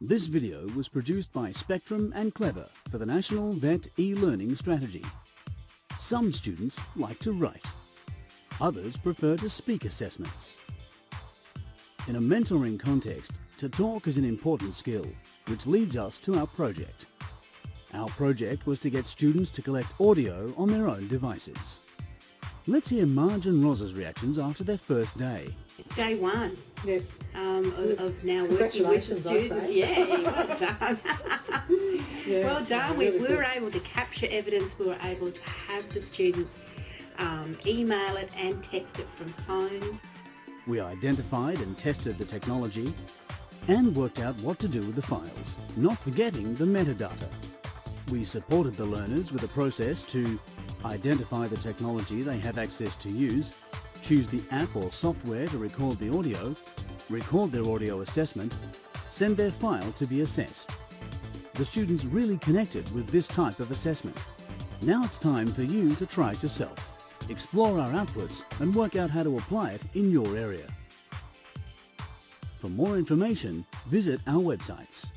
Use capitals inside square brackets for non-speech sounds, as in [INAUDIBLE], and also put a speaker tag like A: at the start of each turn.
A: This video was produced by Spectrum and Clever for the National VET e-learning strategy. Some students like to write. Others prefer to speak assessments. In a mentoring context, to talk is an important skill, which leads us to our project. Our project was to get students to collect audio on their own devices. Let's hear Marge and Roz's reactions after their first day.
B: Day one
C: Yes.
B: um, of, of now working with the students.
C: say.
B: Yeah, well done. [LAUGHS]
C: Yeah,
B: well done.
C: really
B: we, we
C: good.
B: were able to capture evidence. We were able to have the students um, email it and text it from phones.
A: We identified and tested the technology and worked out what to do with the files, not forgetting the metadata. We supported the learners with a process to identify the technology they have access to use, choose the app or software to record the audio, record their audio assessment, send their file to be assessed. The students really connected with this type of assessment. Now it's time for you to try it yourself. Explore our outputs and work out how to apply it in your area. For more information, visit our websites